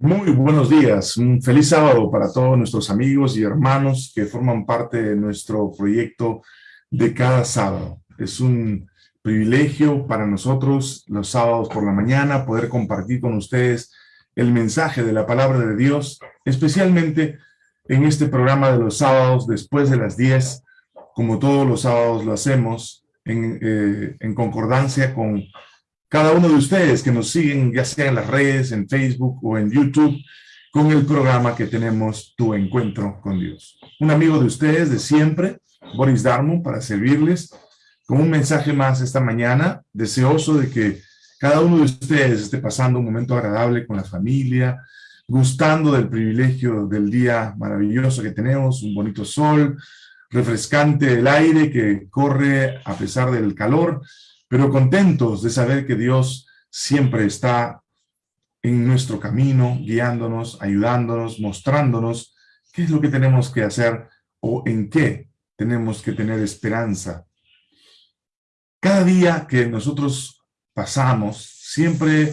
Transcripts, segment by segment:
Muy buenos días, un feliz sábado para todos nuestros amigos y hermanos que forman parte de nuestro proyecto de cada sábado. Es un privilegio para nosotros los sábados por la mañana poder compartir con ustedes el mensaje de la palabra de Dios, especialmente en este programa de los sábados después de las 10, como todos los sábados lo hacemos, en, eh, en concordancia con cada uno de ustedes que nos siguen, ya sea en las redes, en Facebook o en YouTube, con el programa que tenemos Tu Encuentro con Dios. Un amigo de ustedes de siempre, Boris Darmo, para servirles con un mensaje más esta mañana, deseoso de que cada uno de ustedes esté pasando un momento agradable con la familia, gustando del privilegio del día maravilloso que tenemos, un bonito sol, refrescante el aire que corre a pesar del calor, pero contentos de saber que Dios siempre está en nuestro camino, guiándonos, ayudándonos, mostrándonos qué es lo que tenemos que hacer o en qué tenemos que tener esperanza. Cada día que nosotros pasamos, siempre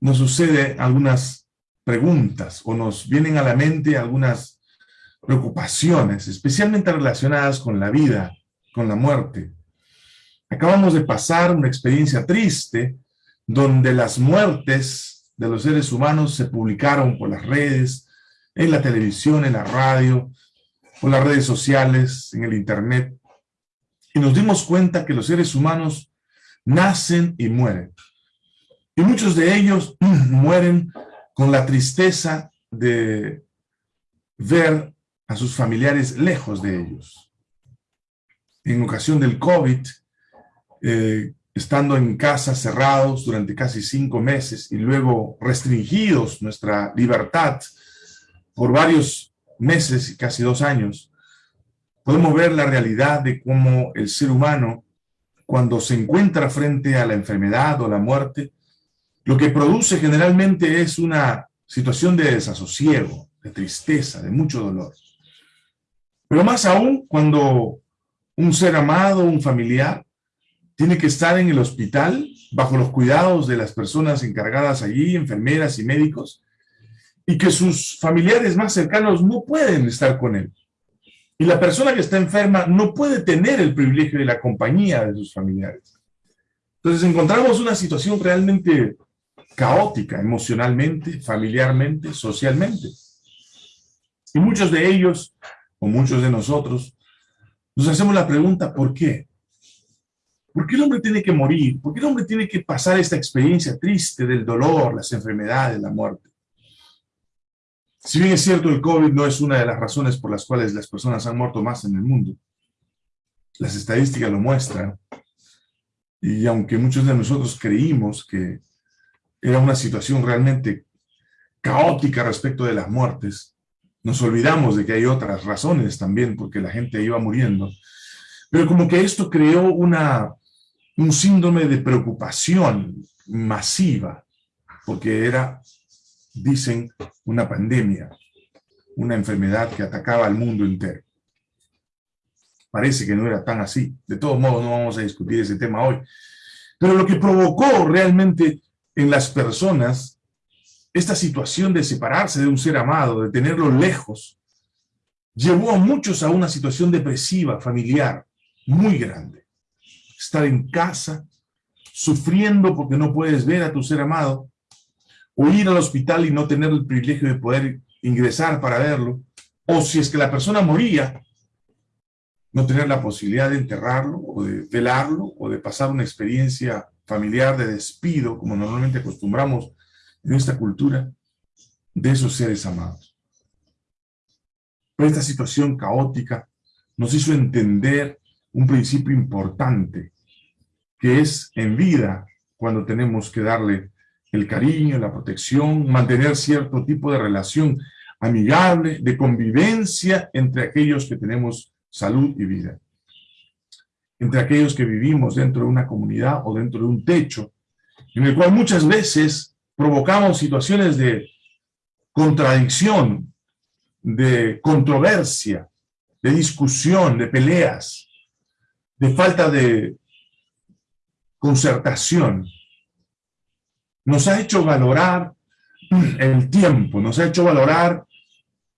nos sucede algunas preguntas o nos vienen a la mente algunas preocupaciones, especialmente relacionadas con la vida, con la muerte. Acabamos de pasar una experiencia triste donde las muertes de los seres humanos se publicaron por las redes, en la televisión, en la radio, por las redes sociales, en el internet. Y nos dimos cuenta que los seres humanos nacen y mueren. Y muchos de ellos mueren con la tristeza de ver a sus familiares lejos de ellos. En ocasión del COVID, eh, estando en casa cerrados durante casi cinco meses y luego restringidos nuestra libertad por varios meses y casi dos años, podemos ver la realidad de cómo el ser humano, cuando se encuentra frente a la enfermedad o la muerte, lo que produce generalmente es una situación de desasosiego, de tristeza, de mucho dolor. Pero más aún cuando un ser amado, un familiar, tiene que estar en el hospital bajo los cuidados de las personas encargadas allí, enfermeras y médicos, y que sus familiares más cercanos no pueden estar con él. Y la persona que está enferma no puede tener el privilegio de la compañía de sus familiares. Entonces encontramos una situación realmente caótica emocionalmente, familiarmente, socialmente. Y muchos de ellos, o muchos de nosotros, nos hacemos la pregunta, ¿por qué? ¿Por qué el hombre tiene que morir? ¿Por qué el hombre tiene que pasar esta experiencia triste del dolor, las enfermedades, la muerte? Si bien es cierto, el COVID no es una de las razones por las cuales las personas han muerto más en el mundo. Las estadísticas lo muestran. Y aunque muchos de nosotros creímos que era una situación realmente caótica respecto de las muertes, nos olvidamos de que hay otras razones también porque la gente iba muriendo. Pero como que esto creó una un síndrome de preocupación masiva, porque era, dicen, una pandemia, una enfermedad que atacaba al mundo entero. Parece que no era tan así. De todos modos, no vamos a discutir ese tema hoy. Pero lo que provocó realmente en las personas esta situación de separarse de un ser amado, de tenerlo lejos, llevó a muchos a una situación depresiva, familiar, muy grande estar en casa, sufriendo porque no puedes ver a tu ser amado, o ir al hospital y no tener el privilegio de poder ingresar para verlo, o si es que la persona moría, no tener la posibilidad de enterrarlo, o de velarlo, o de pasar una experiencia familiar de despido, como normalmente acostumbramos en esta cultura, de esos seres amados. Pero esta situación caótica nos hizo entender un principio importante que es en vida cuando tenemos que darle el cariño, la protección, mantener cierto tipo de relación amigable, de convivencia entre aquellos que tenemos salud y vida. Entre aquellos que vivimos dentro de una comunidad o dentro de un techo, en el cual muchas veces provocamos situaciones de contradicción, de controversia, de discusión, de peleas, de falta de concertación nos ha hecho valorar el tiempo, nos ha hecho valorar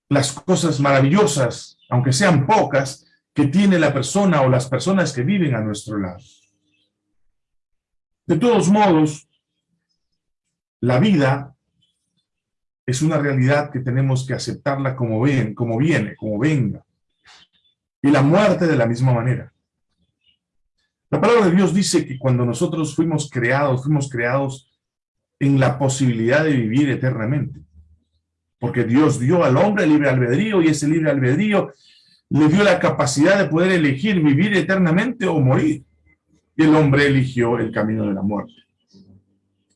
las cosas maravillosas, aunque sean pocas, que tiene la persona o las personas que viven a nuestro lado. De todos modos, la vida es una realidad que tenemos que aceptarla como, ven, como viene, como venga. Y la muerte de la misma manera. La palabra de Dios dice que cuando nosotros fuimos creados, fuimos creados en la posibilidad de vivir eternamente. Porque Dios dio al hombre libre albedrío y ese libre albedrío le dio la capacidad de poder elegir vivir eternamente o morir. Y el hombre eligió el camino de la muerte.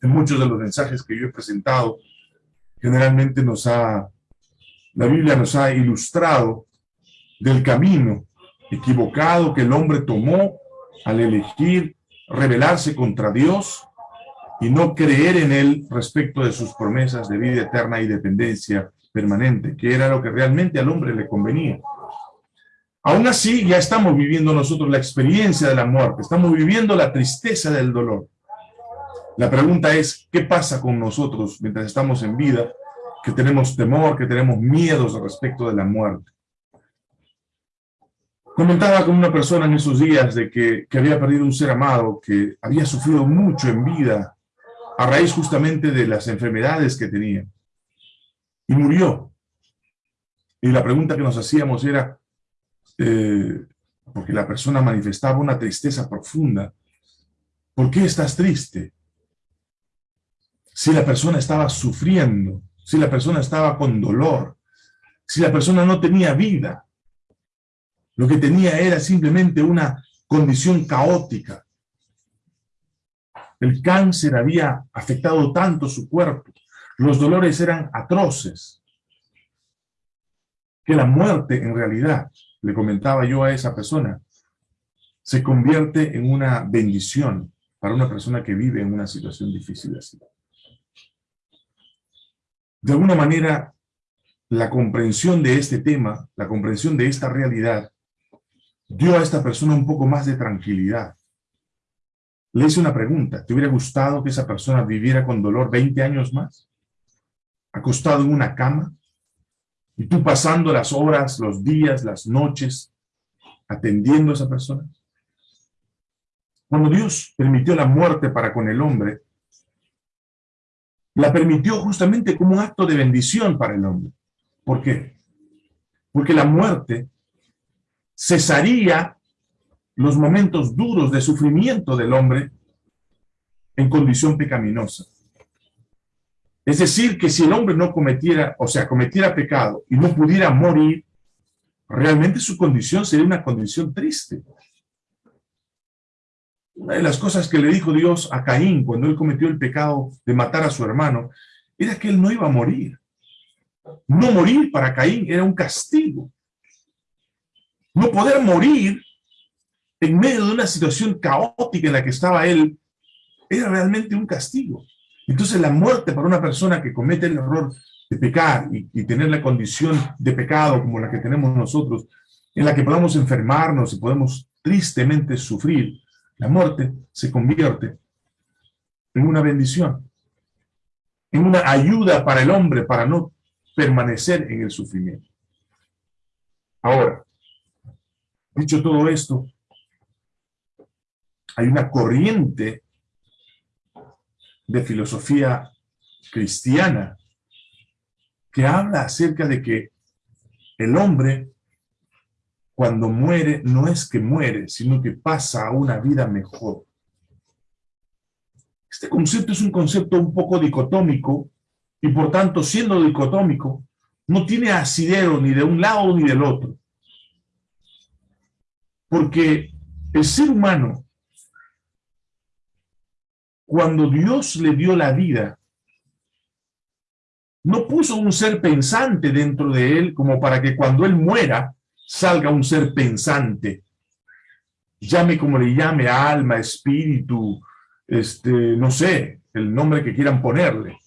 En muchos de los mensajes que yo he presentado, generalmente nos ha, la Biblia nos ha ilustrado del camino equivocado que el hombre tomó al elegir rebelarse contra Dios y no creer en Él respecto de sus promesas de vida eterna y dependencia permanente, que era lo que realmente al hombre le convenía. Aún así, ya estamos viviendo nosotros la experiencia de la muerte, estamos viviendo la tristeza del dolor. La pregunta es, ¿qué pasa con nosotros mientras estamos en vida, que tenemos temor, que tenemos miedos respecto de la muerte? Comentaba con una persona en esos días de que, había perdido un ser amado, que había sufrido mucho en vida, a raíz justamente de las enfermedades que tenía. Y murió. Y la pregunta que nos hacíamos era, eh, porque la persona manifestaba una tristeza profunda, ¿por qué estás triste? Si la persona estaba sufriendo, si la persona estaba con dolor, si la persona no tenía vida, lo que tenía era simplemente una condición caótica, el cáncer había afectado tanto su cuerpo, los dolores eran atroces, que la muerte en realidad, le comentaba yo a esa persona, se convierte en una bendición para una persona que vive en una situación difícil así. De alguna manera, la comprensión de este tema, la comprensión de esta realidad, dio a esta persona un poco más de tranquilidad le hice una pregunta. ¿Te hubiera gustado que esa persona viviera con dolor 20 años más? Acostado en una cama. Y tú pasando las horas, los días, las noches, atendiendo a esa persona. Cuando Dios permitió la muerte para con el hombre, la permitió justamente como un acto de bendición para el hombre. ¿Por qué? Porque la muerte cesaría los momentos duros de sufrimiento del hombre en condición pecaminosa. Es decir, que si el hombre no cometiera, o sea, cometiera pecado y no pudiera morir, realmente su condición sería una condición triste. Una de las cosas que le dijo Dios a Caín cuando él cometió el pecado de matar a su hermano, era que él no iba a morir. No morir para Caín era un castigo. No poder morir en medio de una situación caótica en la que estaba él, era realmente un castigo. Entonces la muerte para una persona que comete el error de pecar y, tener la condición de pecado como la que tenemos nosotros, en la que podamos enfermarnos y podemos tristemente sufrir, la muerte se convierte en una bendición, en una ayuda para el hombre para no permanecer en el sufrimiento. Ahora, dicho todo esto, hay una corriente de filosofía cristiana que habla acerca de que el hombre cuando muere no es que muere, sino que pasa a una vida mejor. Este concepto es un concepto un poco dicotómico y por tanto, siendo dicotómico, no tiene asidero ni de un lado ni del otro. Porque el ser humano cuando Dios le dio la vida, no puso un ser pensante dentro de él como para que cuando él muera salga un ser pensante. Llame como le llame, alma, espíritu, este, no sé, el nombre que quieran ponerle.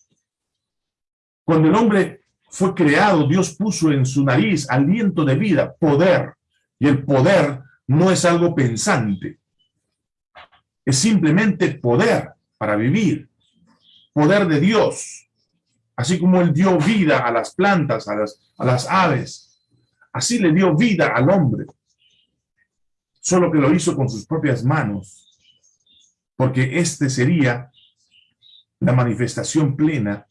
Cuando el hombre fue creado, Dios puso en su nariz aliento de vida, poder. Y el poder no es algo pensante. Es simplemente poder para vivir. Poder de Dios. Así como Él dio vida a las plantas, a las, a las aves, así le dio vida al hombre. Solo que lo hizo con sus propias manos, porque este sería la manifestación plena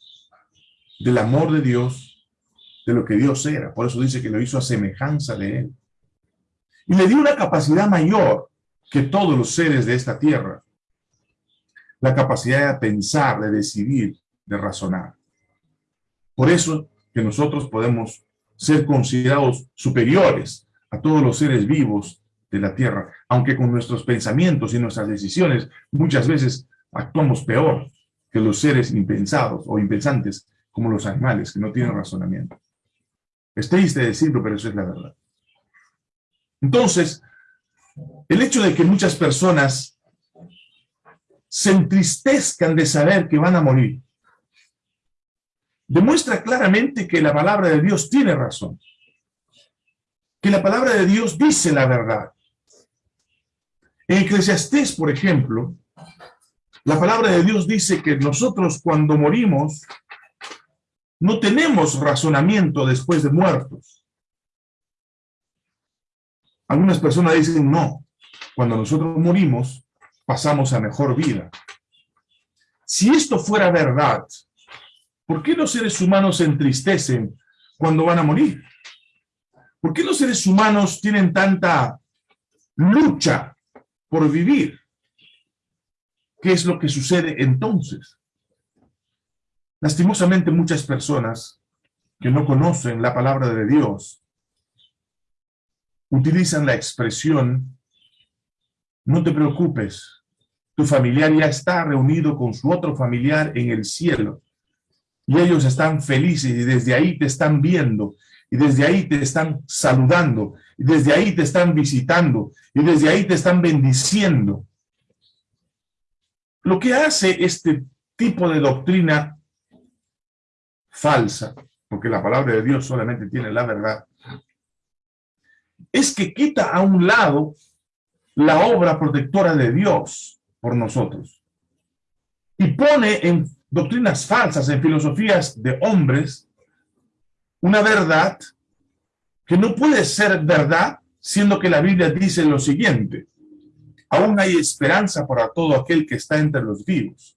del amor de Dios, de lo que Dios era. Por eso dice que lo hizo a semejanza de Él. Y le dio una capacidad mayor que todos los seres de esta tierra. La capacidad de pensar, de decidir, de razonar. Por eso que nosotros podemos ser considerados superiores a todos los seres vivos de la tierra, aunque con nuestros pensamientos y nuestras decisiones muchas veces actuamos peor que los seres impensados o impensantes como los animales que no tienen razonamiento. Es triste decirlo, pero eso es la verdad. Entonces, el hecho de que muchas personas se entristezcan de saber que van a morir, demuestra claramente que la palabra de Dios tiene razón. Que la palabra de Dios dice la verdad. En Eclesiastés, por ejemplo, la palabra de Dios dice que nosotros cuando morimos no tenemos razonamiento después de muertos. Algunas personas dicen, no, cuando nosotros morimos, pasamos a mejor vida. Si esto fuera verdad, ¿por qué los seres humanos se entristecen cuando van a morir? ¿Por qué los seres humanos tienen tanta lucha por vivir? ¿Qué es lo que sucede entonces? Lastimosamente muchas personas que no conocen la palabra de Dios utilizan la expresión no te preocupes, tu familiar ya está reunido con su otro familiar en el cielo y ellos están felices y desde ahí te están viendo y desde ahí te están saludando y desde ahí te están visitando y desde ahí te están bendiciendo. Lo que hace este tipo de doctrina falsa, porque la palabra de Dios solamente tiene la verdad, es que quita a un lado la obra protectora de Dios por nosotros y pone en doctrinas falsas, en filosofías de hombres, una verdad que no puede ser verdad, siendo que la Biblia dice lo siguiente, aún hay esperanza para todo aquel que está entre los vivos,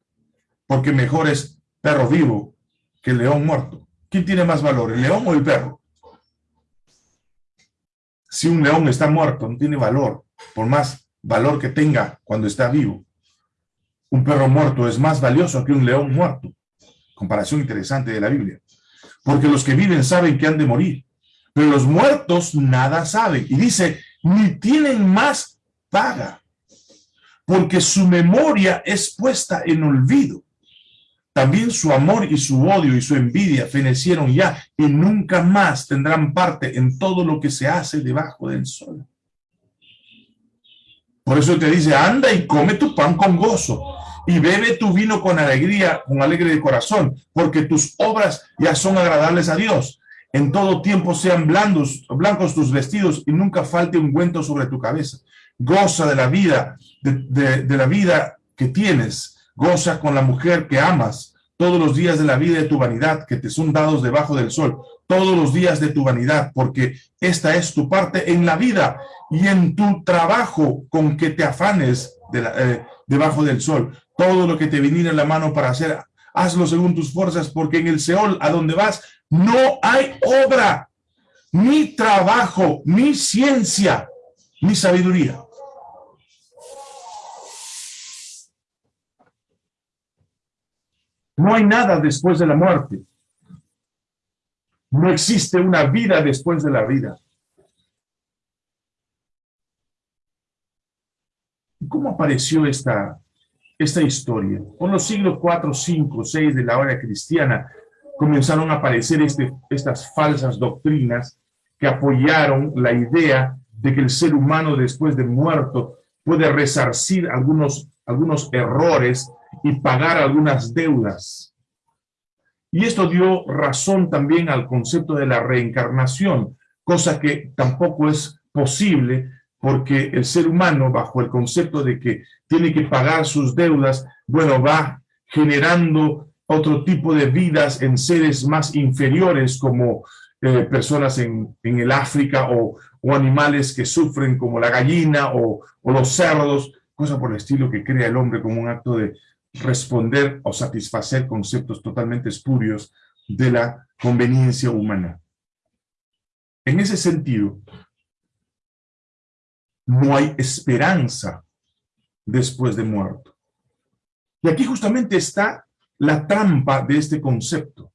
porque mejor es perro vivo que león muerto. ¿Quién tiene más valor, el león o el perro? Si un león está muerto, no tiene valor, por más valor que tenga cuando está vivo. Un perro muerto es más valioso que un león muerto. Comparación interesante de la Biblia. Porque los que viven saben que han de morir, pero los muertos nada saben. Y dice, ni tienen más paga porque su memoria es puesta en olvido. También su amor y su odio y su envidia fenecieron ya y nunca más tendrán parte en todo lo que se hace debajo del sol. Por eso te dice, anda y come tu pan con gozo y bebe tu vino con alegría, con alegre de corazón, porque tus obras ya son agradables a Dios. En todo tiempo sean blandos, blancos tus vestidos y nunca falte un ungüento sobre tu cabeza goza de la vida, de, la vida que tienes, goza con la mujer que amas, todos los días de la vida de tu vanidad que te son dados debajo del sol, todos los días de tu vanidad, porque esta es tu parte en la vida y en tu trabajo con que te afanes eh, debajo del sol. Todo lo que te viniera en la mano para hacer, hazlo según tus fuerzas, porque en el Seol, a donde vas, no hay obra, ni trabajo, ni ciencia, ni sabiduría. No hay nada después de la muerte. No existe una vida después de la vida. ¿Cómo apareció esta, esta historia? Por los siglos 4, 5, 6 de la hora cristiana comenzaron a aparecer este, estas falsas doctrinas que apoyaron la idea de que el ser humano después de muerto puede resarcir algunos, algunos errores y pagar algunas deudas. Y esto dio razón también al concepto de la reencarnación, cosa que tampoco es posible porque el ser humano, bajo el concepto de que tiene que pagar sus deudas, bueno, va generando otro tipo de vidas en seres más inferiores como eh, personas en, el África o, animales que sufren como la gallina o, o los cerdos, cosa por el estilo que crea el hombre como un acto de responder o satisfacer conceptos totalmente espurios de la conveniencia humana. En ese sentido, no hay esperanza después de muerto. Y aquí justamente está la trampa de este concepto.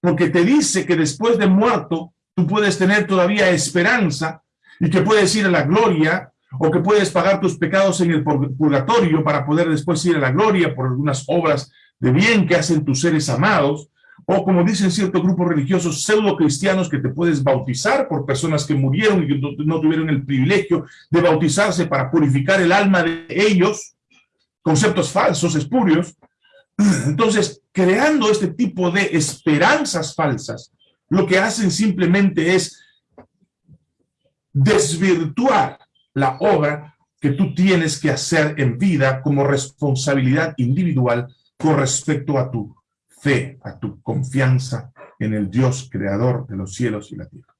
Porque te dice que después de muerto tú puedes tener todavía esperanza y que puedes ir a la gloria o que puedes pagar tus pecados en el purgatorio para poder después ir a la gloria por algunas obras de bien que hacen tus seres amados, o como dicen ciertos grupos religiosos pseudo cristianos que te puedes bautizar por personas que murieron y que no, tuvieron el privilegio de bautizarse para purificar el alma de ellos, conceptos falsos, espurios. Entonces, creando este tipo de esperanzas falsas, lo que hacen simplemente es desvirtuar la obra que tú tienes que hacer en vida como responsabilidad individual con respecto a tu fe, a tu confianza en el Dios creador de los cielos y la tierra.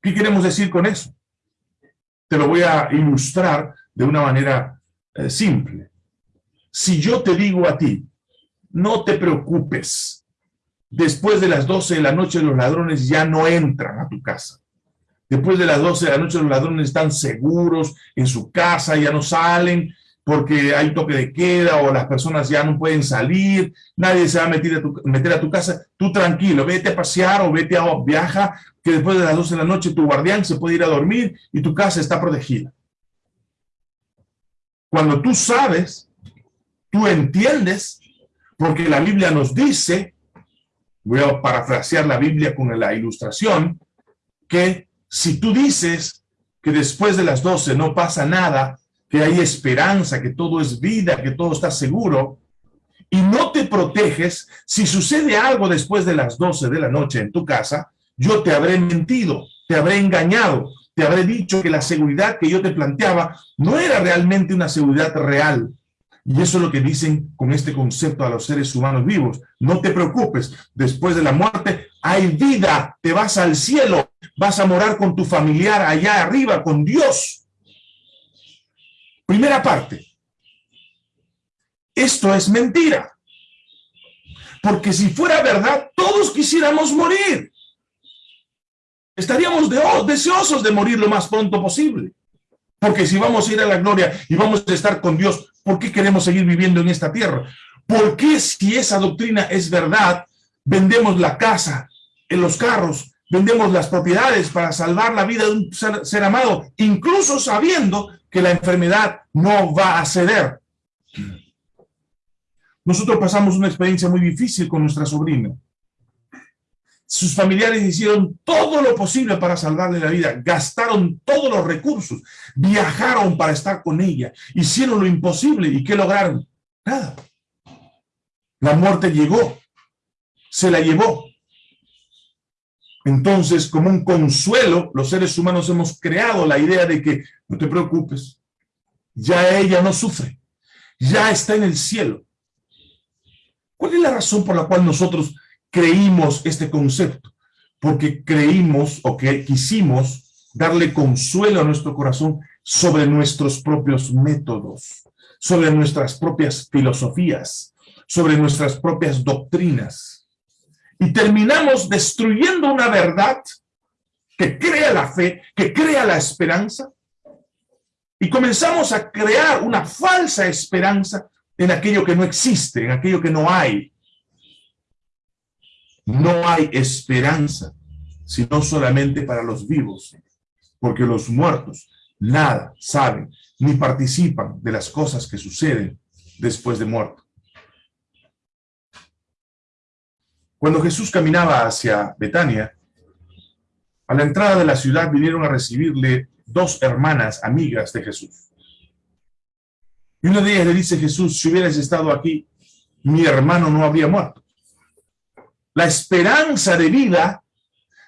¿Qué queremos decir con eso? Te lo voy a ilustrar de una manera eh, simple. Si yo te digo a ti, no te preocupes, después de las 12 de la noche los ladrones ya no entran a tu casa. Después de las 12 de la noche los ladrones están seguros en su casa, ya no salen porque hay toque de queda o las personas ya no pueden salir, nadie se va a meter a tu, meter a tu casa, tú tranquilo, vete a pasear o vete a viaja, que después de las 12 de la noche tu guardián se puede ir a dormir y tu casa está protegida. Cuando tú sabes, tú entiendes, porque la Biblia nos dice, voy a parafrasear la Biblia con la ilustración, que si tú dices que después de las 12 no pasa nada, que hay esperanza, que todo es vida, que todo está seguro, y no te proteges, si sucede algo después de las 12 de la noche en tu casa, yo te habré mentido, te habré engañado, te habré dicho que la seguridad que yo te planteaba no era realmente una seguridad real, y eso es lo que dicen con este concepto a los seres humanos vivos. No te preocupes, después de la muerte hay vida, te vas al cielo, vas a morar con tu familiar allá arriba, con Dios. Primera parte. Esto es mentira. Porque si fuera verdad, todos quisiéramos morir. Estaríamos deseosos de morir lo más pronto posible. Porque si vamos a ir a la gloria y vamos a estar con Dios, ¿por qué queremos seguir viviendo en esta tierra? ¿Por qué si esa doctrina es verdad, vendemos la casa, en los carros, vendemos las propiedades para salvar la vida de un ser, amado, incluso sabiendo que la enfermedad no va a ceder? Nosotros pasamos una experiencia muy difícil con nuestra sobrina. Sus familiares hicieron todo lo posible para salvarle la vida, gastaron todos los recursos, viajaron para estar con ella, hicieron lo imposible. ¿Y qué lograron? Nada. La muerte llegó, se la llevó. Entonces, como un consuelo, los seres humanos hemos creado la idea de que no te preocupes, ya ella no sufre, ya está en el cielo. ¿Cuál es la razón por la cual nosotros creímos este concepto, porque creímos o que quisimos darle consuelo a nuestro corazón sobre nuestros propios métodos, sobre nuestras propias filosofías, sobre nuestras propias doctrinas. Y terminamos destruyendo una verdad que crea la fe, que crea la esperanza, y comenzamos a crear una falsa esperanza en aquello que no existe, en aquello que no hay, no hay esperanza, sino solamente para los vivos, porque los muertos nada saben ni participan de las cosas que suceden después de muerto. Cuando Jesús caminaba hacia Betania, a la entrada de la ciudad vinieron a recibirle dos hermanas amigas de Jesús. Y una de ellas le dice Jesús, si hubieras estado aquí, mi hermano no habría muerto. La esperanza de vida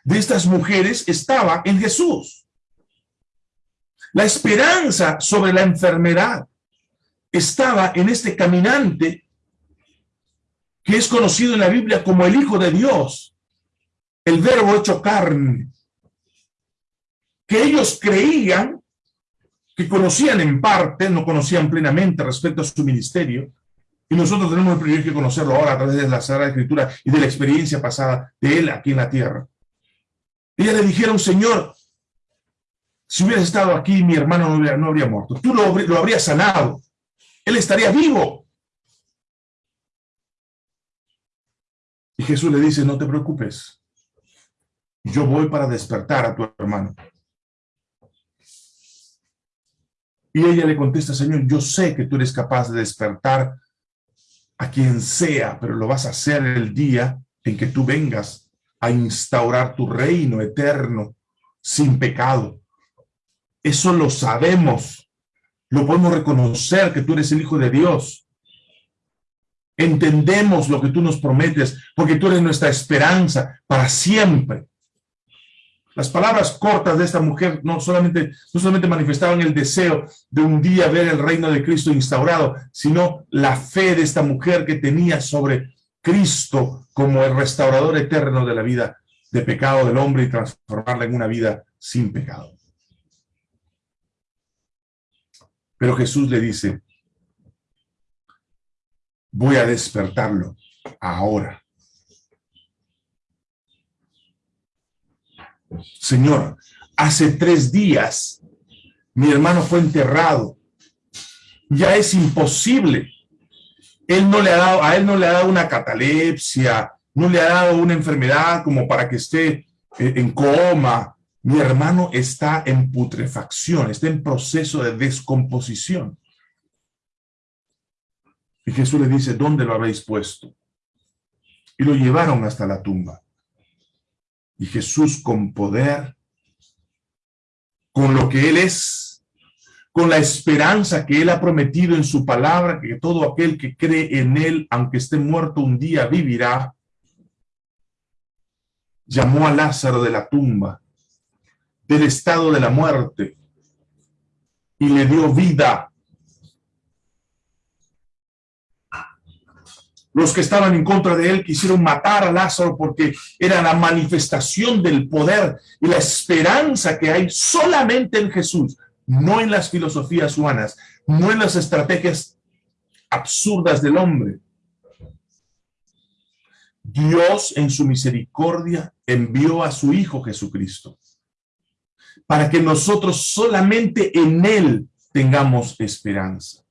de estas mujeres estaba en Jesús. La esperanza sobre la enfermedad estaba en este caminante que es conocido en la Biblia como el Hijo de Dios, el verbo hecho carne, que ellos creían que conocían en parte, no conocían plenamente respecto a su ministerio, y nosotros tenemos el privilegio de conocerlo ahora a través de la Sagrada Escritura y de la experiencia pasada de él aquí en la tierra. Ella le dijeron, Señor, si hubieras estado aquí, mi hermano no, habría, no habría muerto. Tú lo, lo habrías sanado. Él estaría vivo. Jesús le dice, no te preocupes. Yo voy para despertar a tu hermano. Y ella le contesta, Señor, yo sé que tú eres capaz de despertar a quien sea, pero lo vas a hacer el día en que tú vengas a instaurar tu reino eterno sin pecado. Eso lo sabemos, lo podemos reconocer que tú eres el Hijo de Dios. Entendemos lo que tú nos prometes, porque tú eres nuestra esperanza para siempre. Las palabras cortas de esta mujer no solamente, no solamente manifestaban el deseo de un día ver el reino de Cristo instaurado, sino la fe de esta mujer que tenía sobre Cristo como el restaurador eterno de la vida de pecado del hombre y transformarla en una vida sin pecado. Pero Jesús le dice, voy a despertarlo ahora. Señor, hace tres días mi hermano fue enterrado. Ya es imposible. Él no le ha dado, a él no le ha dado una catalepsia, no le ha dado una enfermedad como para que esté eh, en coma. Mi hermano está en putrefacción, está en proceso de descomposición. Y Jesús le dice, ¿dónde lo habéis puesto? Y lo llevaron hasta la tumba. Y Jesús con poder, con lo que Él es, con la esperanza que Él ha prometido en su palabra, que todo aquel que cree en Él, aunque esté muerto un día, vivirá, llamó a Lázaro de la tumba, del estado de la muerte, y le dio vida. Los que estaban en contra de él quisieron matar a Lázaro porque era la manifestación del poder y la esperanza que hay solamente en Jesús, no en las filosofías humanas, no en las estrategias absurdas del hombre. Dios en su misericordia envió a su Hijo Jesucristo para que nosotros solamente en Él tengamos esperanza.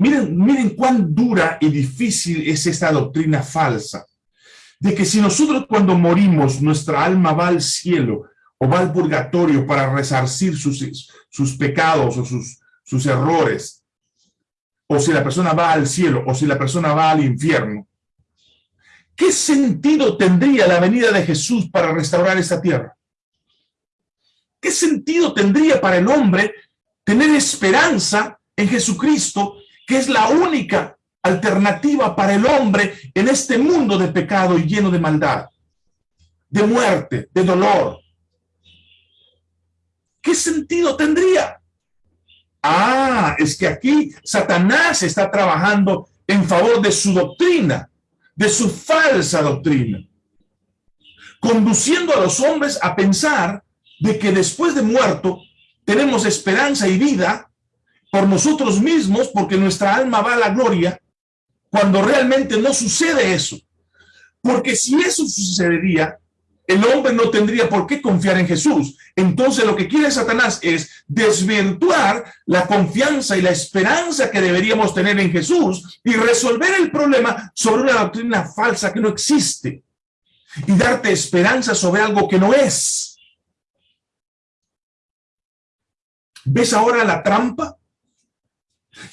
Miren, miren cuán dura y difícil es esta doctrina falsa, de que si nosotros cuando morimos nuestra alma va al cielo o va al purgatorio para resarcir sus, sus pecados o sus, sus errores, o si la persona va al cielo o si la persona va al infierno, ¿qué sentido tendría la venida de Jesús para restaurar esta tierra? ¿Qué sentido tendría para el hombre tener esperanza en Jesucristo, que es la única alternativa para el hombre en este mundo de pecado y lleno de maldad, de muerte, de dolor. ¿Qué sentido tendría? Ah, es que aquí Satanás está trabajando en favor de su doctrina, de su falsa doctrina, conduciendo a los hombres a pensar de que después de muerto tenemos esperanza y vida por nosotros mismos, porque nuestra alma va a la gloria, cuando realmente no sucede eso. Porque si eso sucedería, el hombre no tendría por qué confiar en Jesús. Entonces lo que quiere Satanás es desvirtuar la confianza y la esperanza que deberíamos tener en Jesús y resolver el problema sobre una doctrina falsa que no existe y darte esperanza sobre algo que no es. ¿Ves ahora la trampa?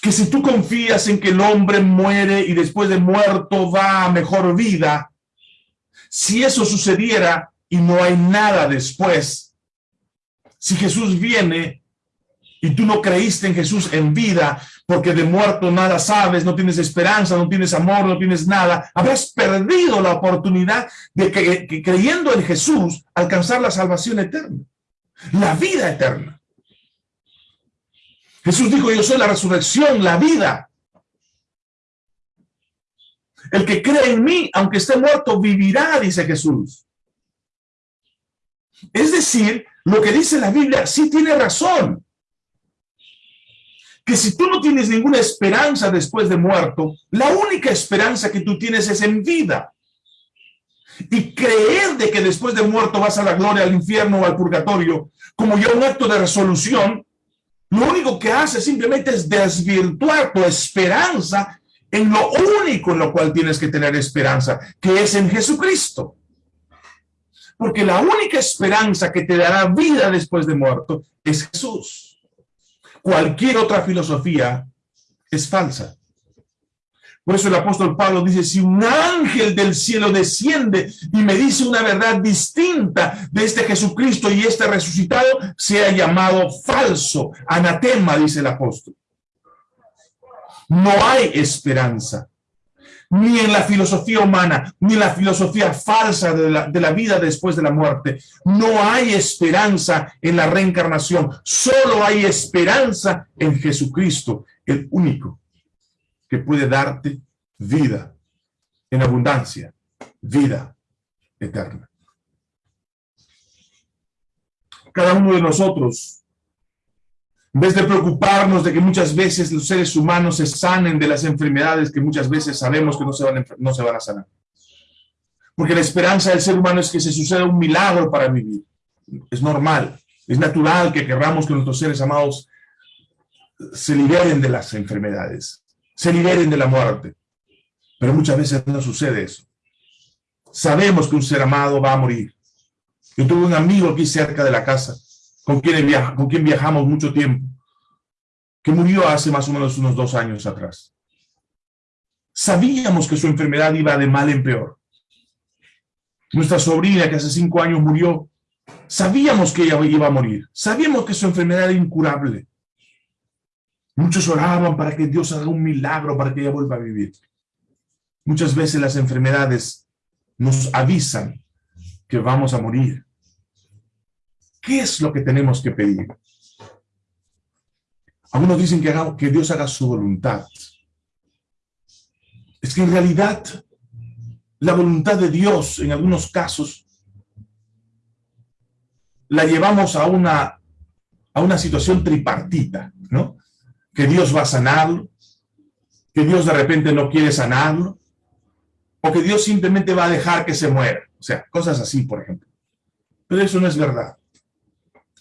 Que si tú confías en que el hombre muere y después de muerto va a mejor vida, si eso sucediera y no hay nada después, si Jesús viene y tú no creíste en Jesús en vida, porque de muerto nada sabes, no tienes esperanza, no tienes amor, no tienes nada, habrás perdido la oportunidad de que, creyendo en Jesús alcanzar la salvación eterna, la vida eterna. Jesús dijo, yo soy la resurrección, la vida. El que cree en mí, aunque esté muerto, vivirá, dice Jesús. Es decir, lo que dice la Biblia sí tiene razón. Que si tú no tienes ninguna esperanza después de muerto, la única esperanza que tú tienes es en vida. Y creer de que después de muerto vas a la gloria, al infierno o al purgatorio, como ya un acto de resolución, lo único que hace simplemente es desvirtuar tu esperanza en lo único en lo cual tienes que tener esperanza, que es en Jesucristo. Porque la única esperanza que te dará vida después de muerto es Jesús. Cualquier otra filosofía es falsa. Por eso el apóstol Pablo dice, si un ángel del cielo desciende y me dice una verdad distinta de este Jesucristo y este resucitado, sea llamado falso, anatema, dice el apóstol. No hay esperanza, ni en la filosofía humana, ni en la filosofía falsa de la, de la vida después de la muerte. No hay esperanza en la reencarnación, solo hay esperanza en Jesucristo, el único que puede darte vida en abundancia, vida eterna. Cada uno de nosotros, en vez de preocuparnos de que muchas veces los seres humanos se sanen de las enfermedades que muchas veces sabemos que no se van a, no se van a sanar. Porque la esperanza del ser humano es que se suceda un milagro para vivir. Es normal, es natural que querramos que nuestros seres amados se liberen de las enfermedades se liberen de la muerte. Pero muchas veces no sucede eso. Sabemos que un ser amado va a morir. Yo tuve un amigo aquí cerca de la casa, con quien, con quien viajamos mucho tiempo, que murió hace más o menos unos dos años atrás. Sabíamos que su enfermedad iba de mal en peor. Nuestra sobrina, que hace cinco años murió, sabíamos que ella iba a morir. Sabíamos que su enfermedad era incurable. Muchos oraban para que Dios haga un milagro para que ella vuelva a vivir. Muchas veces las enfermedades nos avisan que vamos a morir. ¿Qué es lo que tenemos que pedir? Algunos dicen que, que Dios haga su voluntad. Es que en realidad la voluntad de Dios en algunos casos la llevamos a una, a una situación tripartita, ¿no? Que Dios va a sanarlo, que Dios de repente no quiere sanarlo, o que Dios simplemente va a dejar que se muera. O sea, cosas así, por ejemplo. Pero eso no es verdad.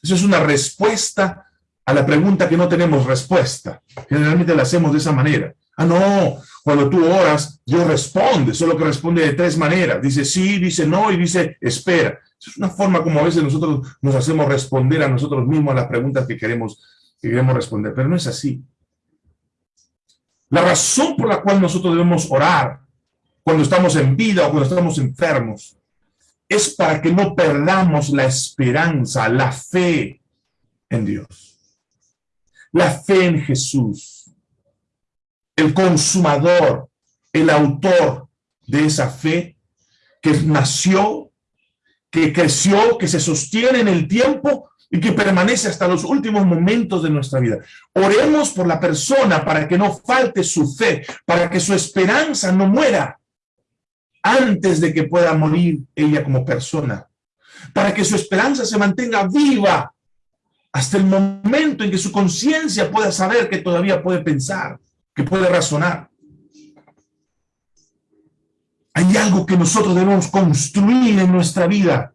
Eso es una respuesta a la pregunta que no tenemos respuesta. Generalmente la hacemos de esa manera. Ah, no, cuando tú oras, Dios responde, solo que responde de tres maneras. Dice sí, dice no y dice espera. Es una forma como a veces nosotros nos hacemos responder a nosotros mismos las preguntas que queremos que queremos responder, pero no es así. La razón por la cual nosotros debemos orar cuando estamos en vida o cuando estamos enfermos es para que no perdamos la esperanza, la fe en Dios. La fe en Jesús, el consumador, el autor de esa fe que nació, que creció, que se sostiene en el tiempo y que permanece hasta los últimos momentos de nuestra vida. Oremos por la persona para que no falte su fe, para que su esperanza no muera antes de que pueda morir ella como persona, para que su esperanza se mantenga viva hasta el momento en que su conciencia pueda saber que todavía puede pensar, que puede razonar. Hay algo que nosotros debemos construir en nuestra vida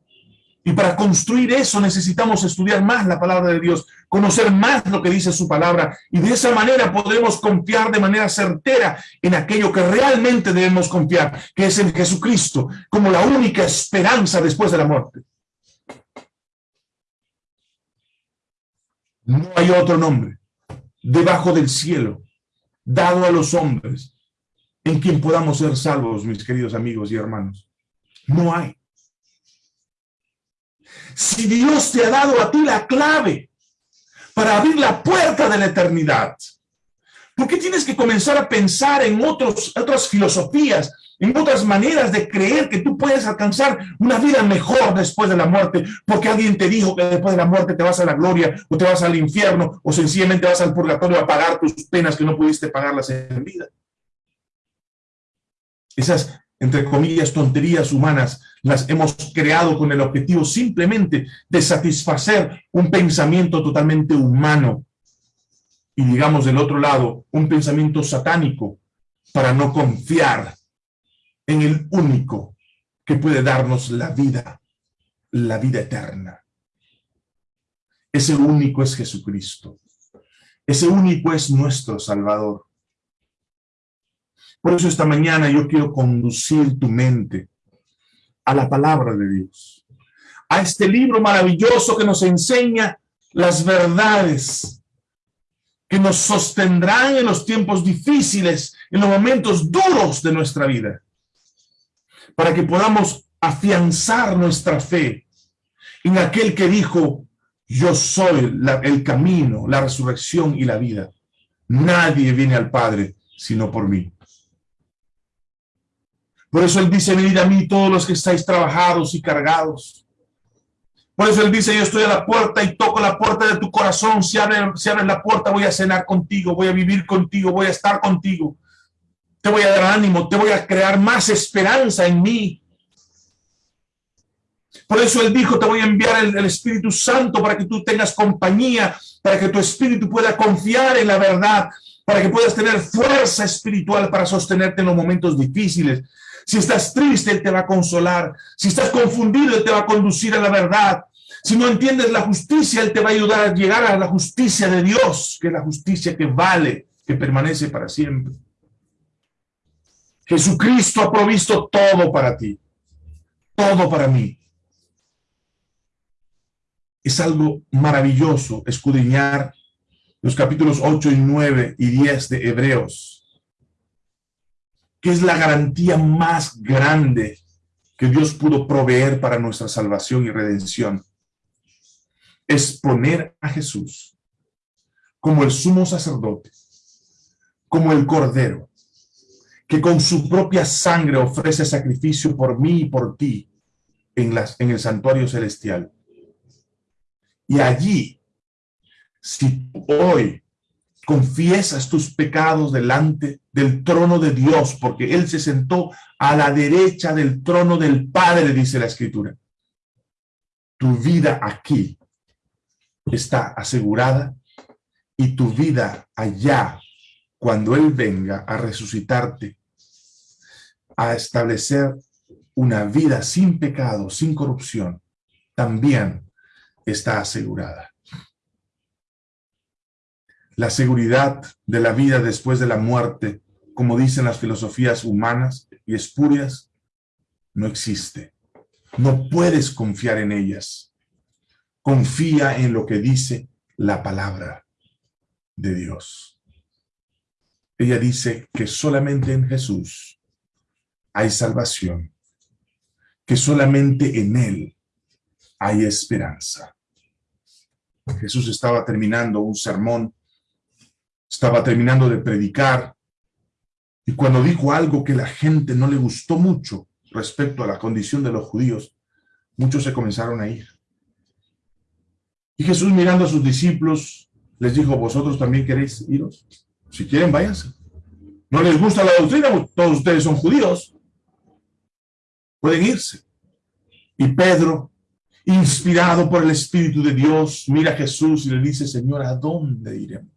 y para construir eso necesitamos estudiar más la palabra de Dios, conocer más lo que dice su palabra, y de esa manera podremos confiar de manera certera en aquello que realmente debemos confiar, que es en Jesucristo, como la única esperanza después de la muerte. No hay otro nombre debajo del cielo, dado a los hombres, en quien podamos ser salvos, mis queridos amigos y hermanos. No hay. Si Dios te ha dado a ti la clave para abrir la puerta de la eternidad, ¿por qué tienes que comenzar a pensar en otras filosofías, en otras maneras de creer que tú puedes alcanzar una vida mejor después de la muerte, porque alguien te dijo que después de la muerte te vas a la gloria, o te vas al infierno, o sencillamente vas al purgatorio a pagar tus penas que no pudiste pagarlas en vida. Esas, entre comillas, tonterías humanas, las hemos creado con el objetivo simplemente de satisfacer un pensamiento totalmente humano. Y digamos del otro lado, un pensamiento satánico para no confiar en el único que puede darnos la vida, la vida eterna. Ese único es Jesucristo. Ese único es nuestro Salvador. Por eso esta mañana yo quiero conducir tu mente a la palabra de Dios, a este libro maravilloso que nos enseña las verdades que nos sostendrán en los tiempos difíciles, en los momentos duros de nuestra vida, para que podamos afianzar nuestra fe en aquel que dijo, yo soy el camino, la resurrección y la vida. Nadie viene al Padre sino por mí. Por eso Él dice, venid a mí todos los que estáis trabajados y cargados. Por eso Él dice, yo estoy a la puerta y toco la puerta de tu corazón. Si abres si abre la puerta, voy a cenar contigo, voy a vivir contigo, voy a estar contigo. Te voy a dar ánimo, te voy a crear más esperanza en mí. Por eso Él dijo, te voy a enviar el Espíritu Santo para que tú tengas compañía, para que tu espíritu pueda confiar en la verdad, para que puedas tener fuerza espiritual para sostenerte en los momentos difíciles, si estás triste, Él te va a consolar. Si estás confundido, Él te va a conducir a la verdad. Si no entiendes la justicia, Él te va a ayudar a llegar a la justicia de Dios, que es la justicia que vale, que permanece para siempre. Jesucristo ha provisto todo para ti, todo para mí. Es algo maravilloso escudriñar los capítulos 8 y 9 y 10 de Hebreos que es la garantía más grande que Dios pudo proveer para nuestra salvación y redención. Es poner a Jesús como el sumo sacerdote, como el cordero, que con su propia sangre ofrece sacrificio por mí y por ti en, las, en el santuario celestial. Y allí, si hoy confiesas tus pecados delante del trono de Dios, porque Él se sentó a la derecha del trono del Padre, dice la Escritura. Tu vida aquí está asegurada y tu vida allá, cuando Él venga a resucitarte, a establecer una vida sin pecado, sin corrupción, también está asegurada. La seguridad de la vida después de la muerte, como dicen las filosofías humanas y espurias, no existe. No puedes confiar en ellas. Confía en lo que dice la palabra de Dios. Ella dice que solamente en Jesús hay salvación, que solamente en Él hay esperanza. Jesús estaba terminando un sermón estaba terminando de predicar y cuando dijo algo que la gente no le gustó mucho respecto a la condición de los judíos, muchos se comenzaron a ir. Y Jesús mirando a sus discípulos, les dijo, ¿vosotros también queréis iros? Si quieren, váyanse. ¿No les gusta la doctrina? Todos ustedes son judíos. Pueden irse. Y Pedro, inspirado por el Espíritu de Dios, mira a Jesús y le dice, Señor, ¿a dónde iremos?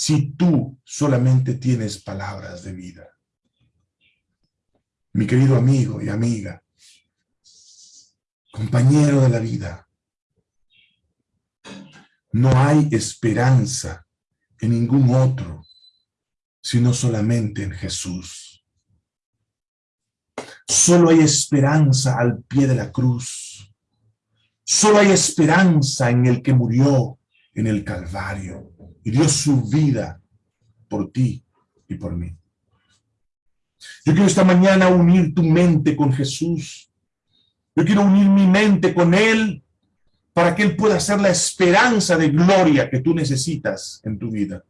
Si tú solamente tienes palabras de vida. Mi querido amigo y amiga, compañero de la vida, no hay esperanza en ningún otro, sino solamente en Jesús. Solo hay esperanza al pie de la cruz. Solo hay esperanza en el que murió en el Calvario y dio su vida por ti y por mí. Yo quiero esta mañana unir tu mente con Jesús. Yo quiero unir mi mente con Él para que Él pueda ser la esperanza de gloria que tú necesitas en tu vida.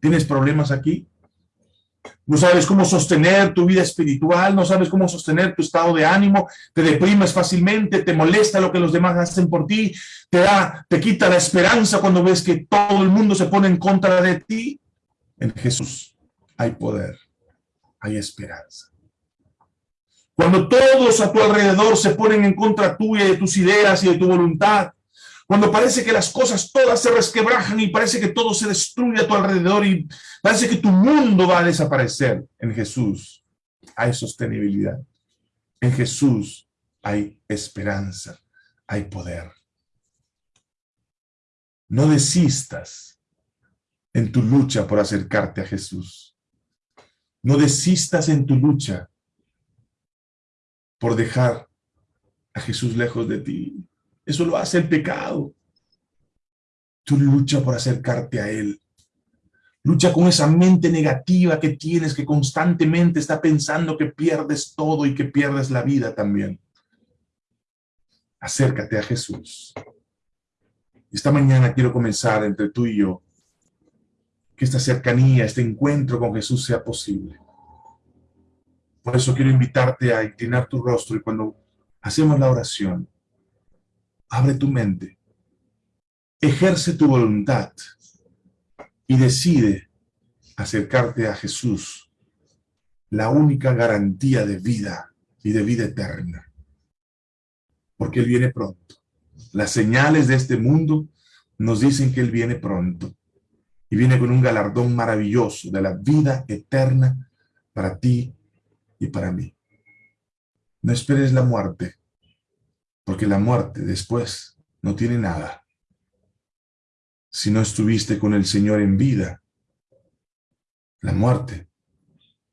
¿Tienes problemas aquí? No sabes cómo sostener tu vida espiritual, no sabes cómo sostener tu estado de ánimo, te deprimes fácilmente, te molesta lo que los demás hacen por ti, te da, te quita la esperanza cuando ves que todo el mundo se pone en contra de ti. En Jesús hay poder, hay esperanza. Cuando todos a tu alrededor se ponen en contra tuya de tus ideas y de tu voluntad. Cuando parece que las cosas todas se resquebrajan y parece que todo se destruye a tu alrededor y parece que tu mundo va a desaparecer. En Jesús hay sostenibilidad. En Jesús hay esperanza, hay poder. No desistas en tu lucha por acercarte a Jesús. No desistas en tu lucha por dejar a Jesús lejos de ti. Eso lo hace el pecado. Tú lucha por acercarte a Él. Lucha con esa mente negativa que tienes, que constantemente está pensando que pierdes todo y que pierdes la vida también. Acércate a Jesús. Esta mañana quiero comenzar entre tú y yo, que esta cercanía, este encuentro con Jesús sea posible. Por eso quiero invitarte a inclinar tu rostro y cuando hacemos la oración, abre tu mente, ejerce tu voluntad y decide acercarte a Jesús, la única garantía de vida y de vida eterna. Porque Él viene pronto. Las señales de este mundo nos dicen que Él viene pronto y viene con un galardón maravilloso de la vida eterna para ti y para mí. No esperes la muerte, porque la muerte después no tiene nada. Si no estuviste con el Señor en vida, la muerte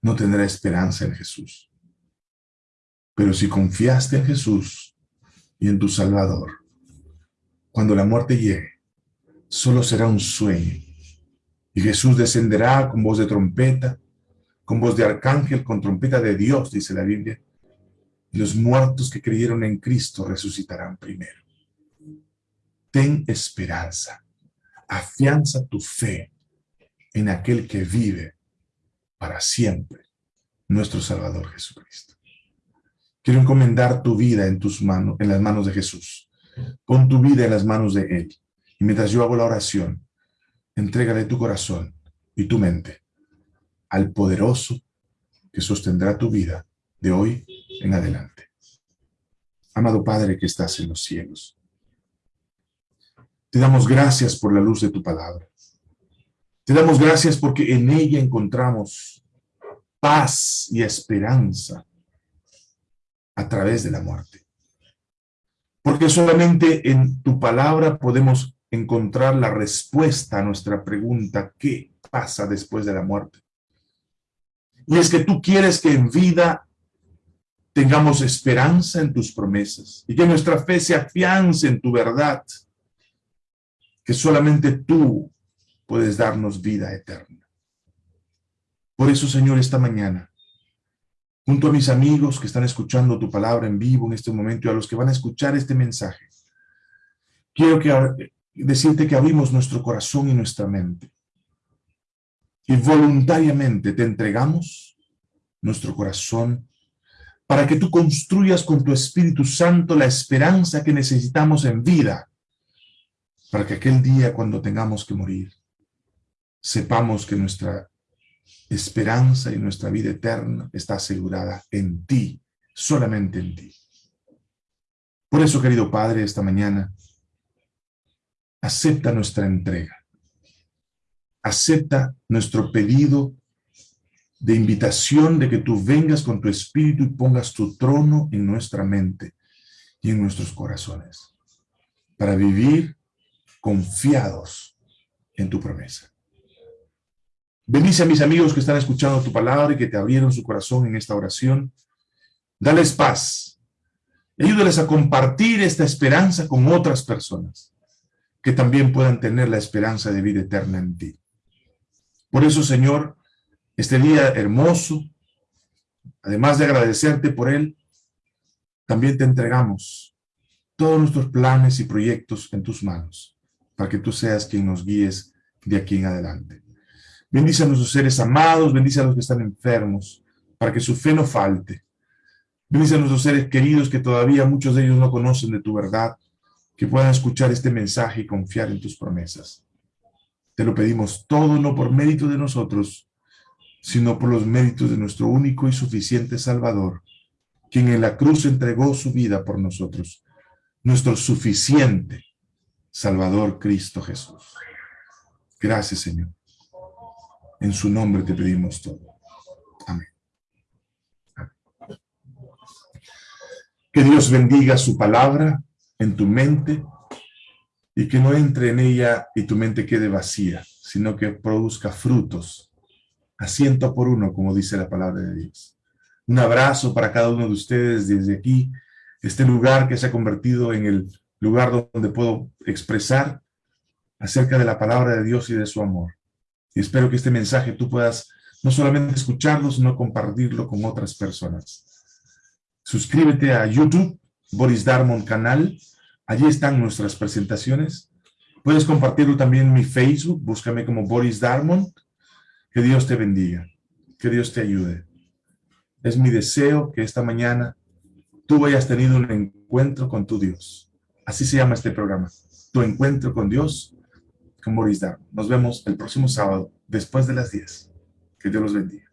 no tendrá esperanza en Jesús. Pero si confiaste en Jesús y en tu Salvador, cuando la muerte llegue, solo será un sueño. Y Jesús descenderá con voz de trompeta, con voz de arcángel, con trompeta de Dios, dice la Biblia. Los muertos que creyeron en Cristo resucitarán primero. Ten esperanza. Afianza tu fe en aquel que vive para siempre, nuestro Salvador Jesucristo. Quiero encomendar tu vida en tus manos, en las manos de Jesús. Pon tu vida en las manos de Él. Y mientras yo hago la oración, entrégale tu corazón y tu mente al poderoso que sostendrá tu vida de hoy en adelante. Amado Padre que estás en los cielos, te damos gracias por la luz de tu palabra. Te damos gracias porque en ella encontramos paz y esperanza a través de la muerte. Porque solamente en tu palabra podemos encontrar la respuesta a nuestra pregunta, ¿qué pasa después de la muerte? Y es que tú quieres que en vida tengamos esperanza en tus promesas y que nuestra fe se afiance en tu verdad, que solamente tú puedes darnos vida eterna. Por eso, Señor, esta mañana junto a mis amigos que están escuchando tu palabra en vivo en este momento y a los que van a escuchar este mensaje, quiero que, decirte que abrimos nuestro corazón y nuestra mente y voluntariamente te entregamos nuestro corazón para que tú construyas con tu Espíritu Santo la esperanza que necesitamos en vida, para que aquel día cuando tengamos que morir, sepamos que nuestra esperanza y nuestra vida eterna está asegurada en ti, solamente en ti. Por eso, querido Padre, esta mañana, acepta nuestra entrega. Acepta nuestro pedido de invitación de que tú vengas con tu espíritu y pongas tu trono en nuestra mente y en nuestros corazones para vivir confiados en tu promesa. Bendice a mis amigos que están escuchando tu palabra y que te abrieron su corazón en esta oración. Dales paz. Ayúdales a compartir esta esperanza con otras personas que también puedan tener la esperanza de vida eterna en ti. Por eso, Señor, este día hermoso, además de agradecerte por él, también te entregamos todos nuestros planes y proyectos en tus manos, para que tú seas quien nos guíes de aquí en adelante. Bendice a nuestros seres amados, bendice a los que están enfermos, para que su fe no falte. Bendice a nuestros seres queridos que todavía muchos de ellos no conocen de tu verdad, que puedan escuchar este mensaje y confiar en tus promesas. Te lo pedimos todo no por mérito de nosotros, sino por los méritos de nuestro único y suficiente Salvador, quien en la cruz entregó su vida por nosotros, nuestro suficiente Salvador Cristo Jesús. Gracias, Señor. En su nombre te pedimos todo. Amén. Que Dios bendiga su palabra en tu mente y que no entre en ella y tu mente quede vacía, sino que produzca frutos, asiento por uno, como dice la palabra de Dios. Un abrazo para cada uno de ustedes desde aquí, este lugar que se ha convertido en el lugar donde puedo expresar acerca de la palabra de Dios y de su amor. Y espero que este mensaje tú puedas no solamente escucharlo, sino compartirlo con otras personas. Suscríbete a YouTube, Boris Darmon Canal. Allí están nuestras presentaciones. Puedes compartirlo también en mi Facebook. Búscame como Boris Darmon. Que Dios te bendiga. Que Dios te ayude. Es mi deseo que esta mañana tú hayas tenido un encuentro con tu Dios. Así se llama este programa. Tu encuentro con Dios, con Boris Darmon. Nos vemos el próximo sábado, después de las 10. Que Dios los bendiga.